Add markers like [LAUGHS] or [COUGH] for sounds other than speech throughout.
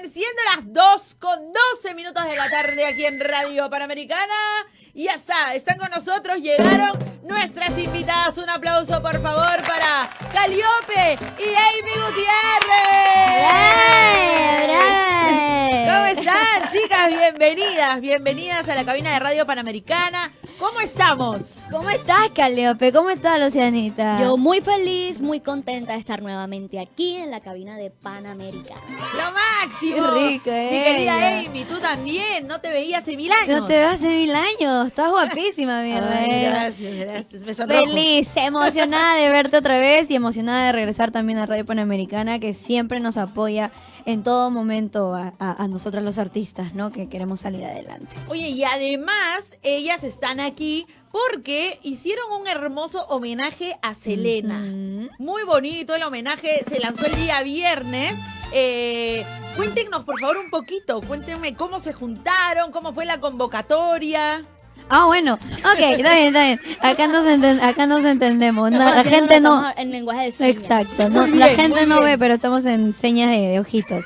bien, siendo las 2 con 12 minutos de la tarde aquí en Radio Panamericana. Y ya está, están con nosotros, llegaron nuestras invitadas. Un aplauso, por favor, para Caliope y Amy Gutiérrez. ¿Cómo están, chicas? Bienvenidas, bienvenidas a la cabina de Radio Panamericana. ¿Cómo estamos? ¿Cómo estás, Caliope? ¿Cómo estás, Lucianita? Yo muy feliz, muy contenta de estar nuevamente aquí en la cabina de Panamericana. ¡Lo máximo! Qué rico, Mi ella. querida Amy, tú también, no te veía hace mil años. No te veo hace mil años. Estás guapísima, mi reina. gracias, gracias. Me sonrojo. Feliz, emocionada de verte otra vez y emocionada de regresar también a Radio Panamericana, que siempre nos apoya en todo momento a, a, a nosotros los artistas, ¿no? Que queremos salir adelante. Oye, y además ellas están aquí porque hicieron un hermoso homenaje a Selena. Muy bonito el homenaje, se lanzó el día viernes. Eh, cuéntenos, por favor, un poquito. Cuéntenme cómo se juntaron, cómo fue la convocatoria. Ah, bueno. Ok, está bien, está bien. Acá nos, enten- acá nos entendemos. No, la gente no... estamos En lenguaje de señas. Exacto, no, la gente no bien. ve, pero estamos en señas de, de ojitos.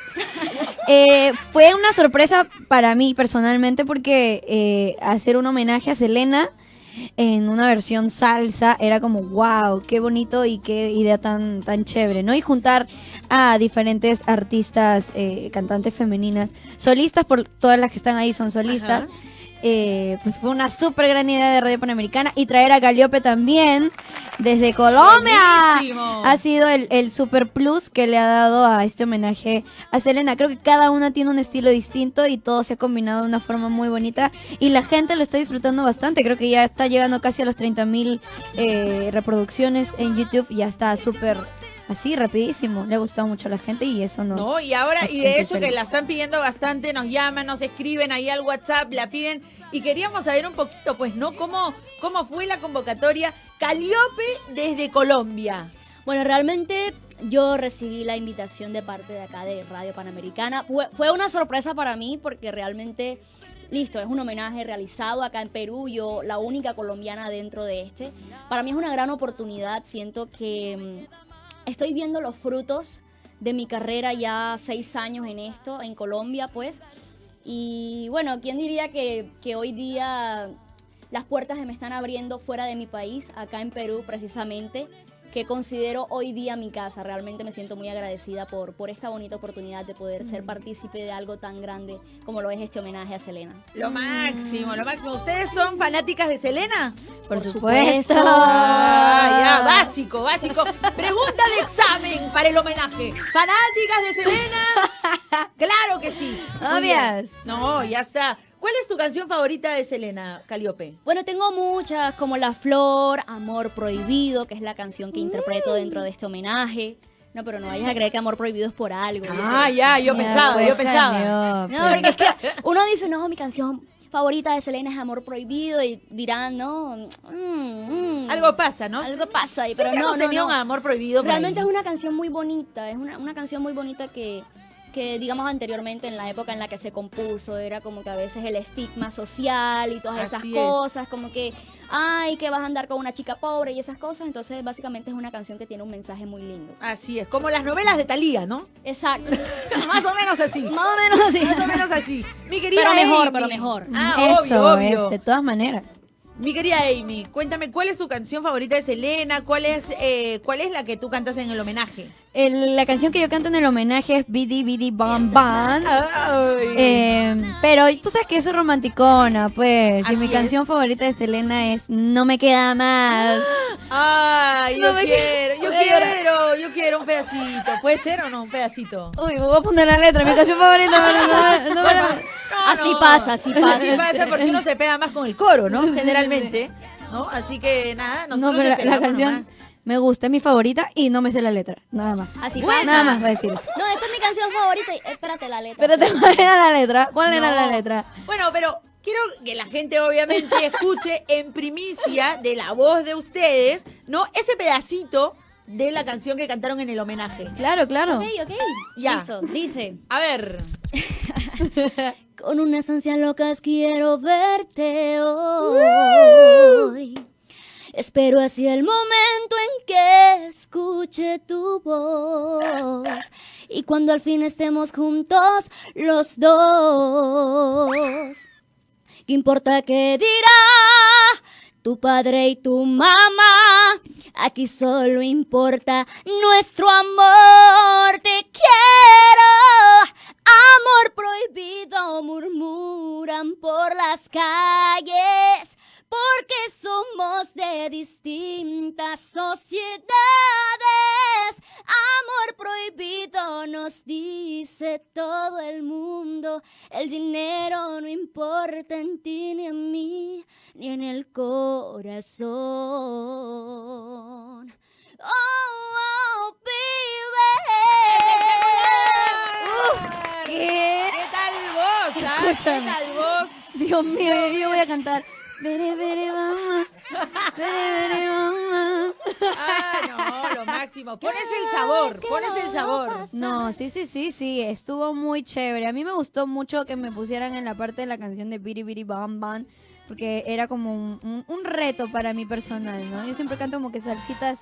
Eh, fue una sorpresa para mí personalmente porque eh, hacer un homenaje a Selena en una versión salsa era como wow, qué bonito y qué idea tan, tan chévere, ¿no? Y juntar a diferentes artistas, eh, cantantes femeninas, solistas, por todas las que están ahí son solistas. Ajá. Eh, pues fue una súper gran idea de Radio Panamericana y traer a Galiope también desde Colombia. Buenísimo. Ha sido el, el super plus que le ha dado a este homenaje a Selena. Creo que cada una tiene un estilo distinto y todo se ha combinado de una forma muy bonita y la gente lo está disfrutando bastante. Creo que ya está llegando casi a los 30 mil reproducciones en YouTube y ya está súper así, rapidísimo. Le ha gustado mucho a la gente y eso nos... No, y ahora, y de hecho que la están pidiendo bastante, nos llaman, nos escriben ahí al WhatsApp, la piden, y queríamos saber un poquito, pues, ¿no? ¿Cómo, cómo fue la convocatoria Caliope desde Colombia? Bueno, realmente yo recibí la invitación de parte de acá de Radio Panamericana. Fue, fue una sorpresa para mí porque realmente, listo, es un homenaje realizado acá en Perú, yo la única colombiana dentro de este. Para mí es una gran oportunidad, siento que mm, estoy viendo los frutos de mi carrera ya seis años en esto, en Colombia, pues. Y bueno, ¿quién diría que, hoy día las puertas se me están abriendo fuera de mi país, acá en Perú precisamente, que considero hoy día mi casa. Realmente me siento muy agradecida por, por esta bonita oportunidad de poder ser partícipe de algo tan grande como lo es este homenaje a Selena. Lo máximo, lo máximo. ¿Ustedes son fanáticas de Selena? Por, por supuesto. supuesto. Ah, ya, básico, básico. Pregunta de examen para el homenaje. ¿Fanáticas de Selena? [LAUGHS] Claro que sí. Obvias. No, ya está. ¿Cuál es tu canción favorita de Selena, Caliope? Bueno, tengo muchas, como La Flor, Amor Prohibido, que es la canción que interpreto dentro de este homenaje. No, pero no vayas a creer que Amor Prohibido es por algo. Ah, ya, yo Ya, pensaba, pues, yo pensaba. No, porque es que [LAUGHS] uno dice, no, mi canción favorita de Selena es Amor Prohibido y dirán, no, mm, mm, Algo pasa, ¿no? algo pasa pero no, no, no. un amor prohibido. Realmente es una canción muy bonita, es una, una canción muy bonita que, que, digamos, anteriormente, en la época en la que se compuso, era como que a veces el estigma social y todas esas Así es. cosas, como que, ay, que vas a andar con una chica pobre y esas cosas, entonces básicamente es una canción que tiene un mensaje muy lindo. Así es, como las novelas de Talía, ¿no? Exacto, [LAUGHS] Más o menos así. [LAUGHS] más o menos así. Más o menos así. Mi querida Pero mejor, Amy. pero mejor. Ah, Eso obvio, obvio. es, de todas maneras. Mi querida Amy, cuéntame, ¿cuál es tu canción favorita de Selena? ¿Cuál es, eh, cuál es la que tú cantas en el homenaje? El- la canción que yo canto en el homenaje es Bidi Bidi Bam Bam. Eh, pero tú sabes que yo soy romanticona, pues. Así y mi es. canción favorita de Selena es No me queda más. Ay, yo No me quiero, yo quiero, yo quiero un pedacito. ¿Puede ser o no un pedacito? Uy, voy a poner la letra, mi canción favorita. no, no No, Así no. pasa, así pasa. Así pasa porque uno se pega más con el coro, ¿no? [LAUGHS] Generalmente, ¿no? Así que nada, No, nosotros pero la, canción nomás. Me gusta, es mi favorita y no me sé la letra. Nada más. Así Bueno. pasa. Nada más voy a decir eso. No, esta es mi canción favorita. y- Espérate la letra. Espérate, [LAUGHS] ¿cuál era la letra? ¿Cuál era No. la letra? Bueno, pero quiero que la gente obviamente [LAUGHS] escuche en primicia de la voz de ustedes, ¿no? Ese pedacito de la canción que cantaron en el homenaje. Claro, claro. Ok, ok. Ya. Listo, dice. A ver. [LAUGHS] Con unas ansias locas quiero verte hoy. Espero así el momento en que escuche tu voz. Y cuando al fin estemos juntos los dos. ¿Qué importa qué dirá tu padre y tu mamá? Aquí solo importa nuestro amor. Te quiero. Amor prohibido murmuran por las calles de distintas sociedades. Amor prohibido nos dice todo el mundo. El dinero no importa en ti ni en mí, ni en el corazón. Oh, oh, ¿Qué? ¿Qué tal vos? ah? ¿Qué tal vos? Dios mío, yo voy a cantar. Bere, bere, mamá. Ah, no, lo máximo. Pones el sabor, pones el sabor. No, sí, sí, sí, sí, estuvo muy chévere. A mí me gustó mucho que me pusieran en la parte de la canción de Biri Biri Bam Bam, porque era como un, un- un reto para mí personal, ¿no? Yo siempre canto como que salsitas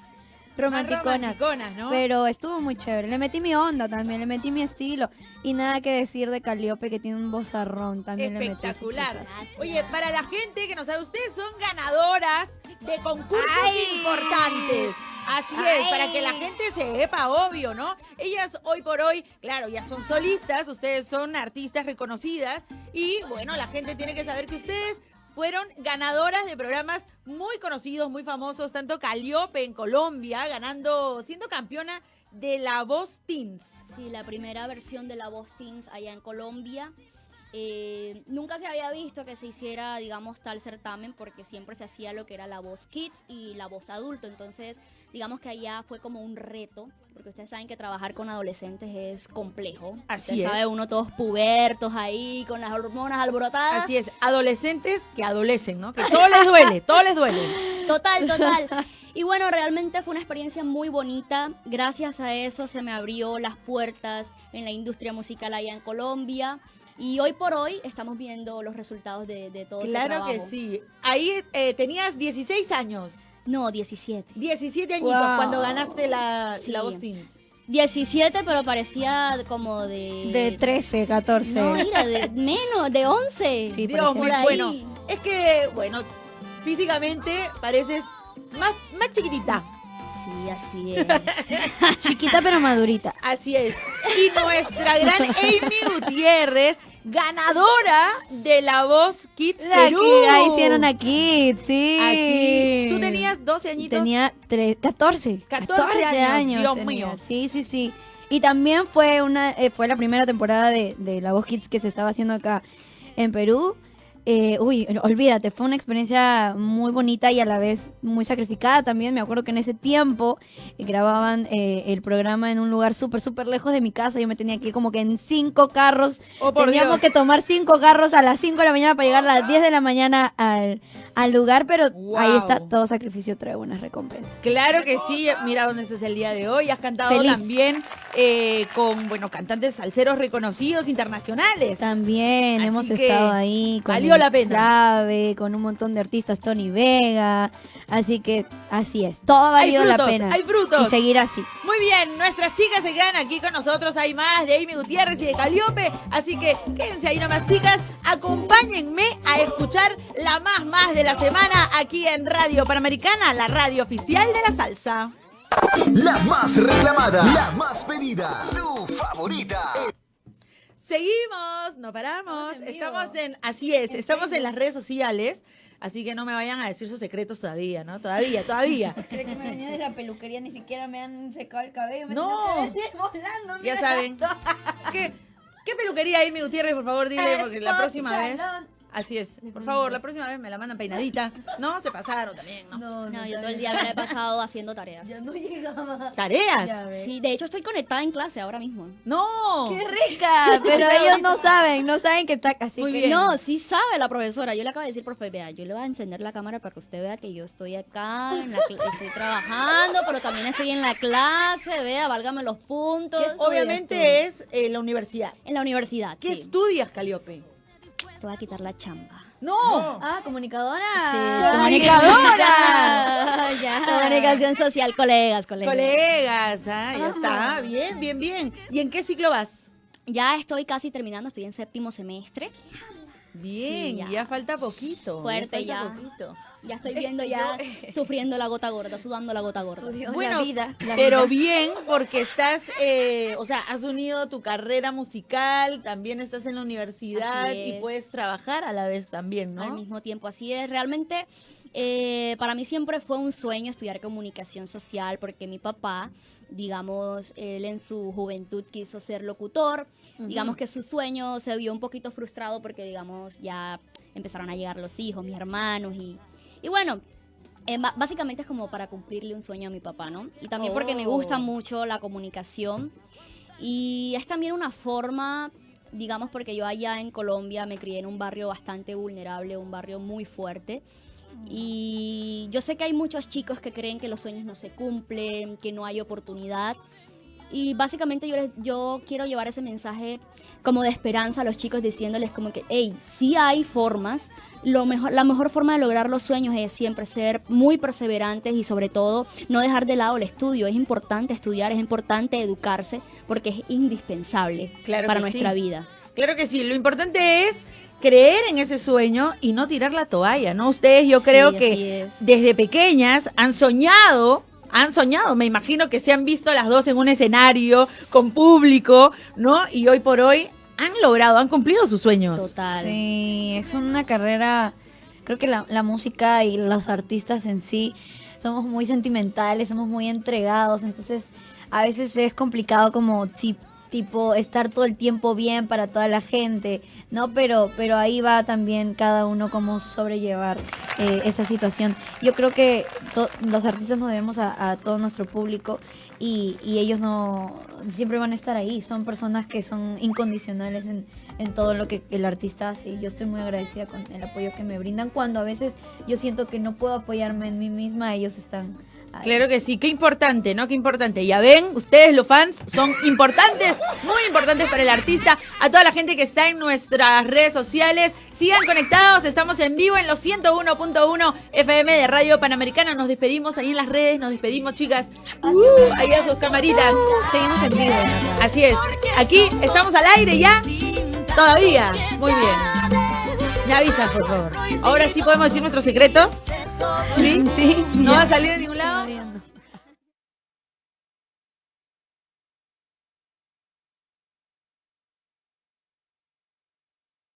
romanticonas. romanticonas, ¿no? Pero estuvo muy chévere. Le metí mi onda también, le metí mi estilo. Y nada que decir de Caliope, que tiene un vozarrón. También le metí sus Espectacular. Oye, para la gente que no sabe, ustedes son ganadoras de concursos Ay. importantes. Así es, para que la gente sepa, obvio, ¿no? Ellas hoy por hoy, claro, ya son solistas, ustedes son artistas reconocidas y bueno, la gente tiene que saber que ustedes fueron ganadoras de programas muy conocidos, muy famosos, tanto Caliope en Colombia, ganando, siendo campeona de La Voz Teams. Sí, la primera versión de la Voz Teens allá en Colombia. Eh, nunca se había visto que se hiciera, digamos, tal certamen porque siempre se hacía lo que era la voz kids y la voz adulto. Entonces, digamos que allá fue como un reto, porque ustedes saben que trabajar con adolescentes es complejo. Así es. sabe, uno todos pubertos ahí, con las hormonas alborotadas. Así es, adolescentes que adolecen, ¿no? Que todo les duele, [LAUGHS] todo les duele. Total, total. [LAUGHS] Y bueno, realmente fue una experiencia muy bonita. Gracias a eso se me abrió las puertas en la industria musical allá en Colombia. Y hoy por hoy estamos viendo los resultados de, de todo ese Claro trabajo. que sí. Ahí eh, tenías 16 años, No, 17. 17 añitos Wow. cuando ganaste la, Sí. la Teens. 17, pero parecía como de... De 13, 14. No, mira, de [LAUGHS] menos, de 11. Sí, Dios ahí. bueno, es que, bueno, físicamente pareces más, más chiquitita. Sí, así [LAUGHS] es. Chiquita pero madurita. Así es. Y nuestra gran [LAUGHS] Amy Gutiérrez, ganadora de la Voz Kids La Perú. Kid- Ahí hicieron a Kid, sí. Así. ¿Tú tenías 12 añitos? Tenía tre- 14. 14 años, Dios tenía. mío. Sí, sí, sí. Y también fue una eh, fue la primera temporada de, de La Voz Kids que se estaba haciendo acá en Perú. Eh, uy, olvídate, fue una experiencia muy bonita y a la vez muy sacrificada también. Me acuerdo que en ese tiempo eh, grababan eh, el programa en un lugar súper, súper lejos de mi casa. Yo me tenía que ir como que en cinco carros. Oh, Teníamos Dios. que tomar cinco carros a las 5 de la mañana para llegar a las 10 de la mañana al, al lugar, pero ahí está, todo sacrificio trae buenas recompensas. Claro que sí, mira dónde estás el día de hoy. Has cantado Feliz. también eh, con, bueno, cantantes salseros reconocidos internacionales. También Así hemos estado ahí con valió la pena. Clave, con un montón de artistas, Tony Vega, así que así es, todo ha valido la pena. hay frutos. Y seguir así. Muy bien, nuestras chicas se quedan aquí con nosotros. Hay más de Amy Gutiérrez y de Caliope. Así que quédense ahí nomás, chicas. Acompáñenme a escuchar la más más de la semana aquí en Radio Panamericana, la radio oficial de la salsa. La más reclamada, la más pedida, tu favorita. Seguimos, no paramos. Estamos en vivo. Estamos en, así es, estamos en las redes sociales. Así que no me vayan a decir sus secretos todavía, ¿no? Todavía, todavía. [LAUGHS] Creo que me venía de la peluquería, ni siquiera me han secado el cabello. me No. [LAUGHS] volando, Ya saben. ¿Qué, ¿Qué peluquería Amy Gutiérrez, por favor, dile? Porque la próxima vez. Así es. Por favor, la próxima vez me la mandan peinadita. No, se pasaron también, ¿no? No, No, yo todo el día me la he pasado haciendo tareas. Ya no llegaba. ¿Tareas? Sí, de hecho estoy conectada en clase ahora mismo. No. ¡Qué rica! Pero ellos no saben, no saben que está así. Muy que- bien. No, sí sabe la profesora. Yo le acabo de decir, profe, vea, yo le voy a encender la cámara para que usted vea que yo estoy acá, en la estoy trabajando, pero también estoy en la clase, vea, válgame los puntos. Obviamente es eh, la universidad. En la universidad, ¿Qué sí. estudias, Caliope? Te voy a quitar la chamba. No. Ah, comunicadora. Sí, comunicadora. [LAUGHS] ya. Comunicación social, colegas, colegas. Colegas, ah, ya está. Bien, bien, bien. ¿Y en qué ciclo vas? Ya estoy casi terminando, estoy en séptimo semestre. Bien, Sí, ya. ya. falta poquito. Fuerte, falta ya. poquito. Ya estoy viendo ya, sufriendo la gota gorda, sudando la gota gorda. Bueno, la vida. la pero vida. bien porque estás, eh, o sea, has unido tu carrera musical, también estás en la universidad y es. puedes trabajar a la vez también, al ¿no? mismo tiempo. Así es, realmente eh, para mí siempre fue un sueño estudiar comunicación social porque mi papá, digamos, él en su juventud quiso ser locutor. Digamos que su sueño se vio un poquito frustrado porque, digamos, ya empezaron a llegar los hijos, mis hermanos y, y bueno. eh, básicamente es como para cumplirle un sueño a mi papá, ¿no? Y también porque me gusta Oh. mucho la comunicación y es también una forma, digamos, porque yo allá en Colombia me crié en un barrio bastante vulnerable, un barrio muy fuerte. Y yo sé que hay muchos chicos que creen que los sueños no se cumplen, que no hay oportunidad. Y básicamente yo, les- yo quiero llevar ese mensaje como de esperanza a los chicos diciéndoles como que, hey, sí hay formas. Lo mejor, la mejor forma de lograr los sueños es siempre ser muy perseverantes y sobre todo no dejar de lado el estudio. Es importante estudiar, es importante educarse porque es indispensable Claro para nuestra sí. vida. Claro que sí, lo importante es creer en ese sueño y no tirar la toalla, ¿no? Ustedes yo creo que es. desde pequeñas han soñado, han soñado, me imagino que se han visto las dos en un escenario con público, ¿no? Y hoy por hoy han logrado, han cumplido sus sueños. Total. Sí, es una carrera, creo que la, la música y los artistas en sí somos muy sentimentales, somos muy entregados, entonces a veces es complicado como si tipo estar todo el tiempo bien para toda la gente, ¿no? Pero, pero ahí va también cada uno cómo sobrellevar eh, esa situación. Yo creo que los artistas nos debemos a, a todo nuestro público y, y ellos no siempre van a estar ahí, son personas que son incondicionales en, en todo lo que el artista hace y yo estoy muy agradecida con el apoyo que me brindan cuando a veces yo siento que no puedo apoyarme en mí misma, ellos están ahí. Claro que sí, qué importante, ¿no? Qué importante. Ya ven, ustedes los fans son importantes, muy importantes para el artista. A toda la gente que está en nuestras redes sociales, sigan conectados, estamos en vivo en los 101.1 FM de Radio Panamericana. Nos despedimos ahí en las redes, nos despedimos, chicas. Uh, ahí a sus camaritas. Seguimos en vivo. Así es. Aquí estamos al aire ya. Todavía. Muy bien. Me avisas, por favor. Ahora sí podemos decir nuestros secretos. ¿Sí? Sí, ¿No va a salir de ningún lado?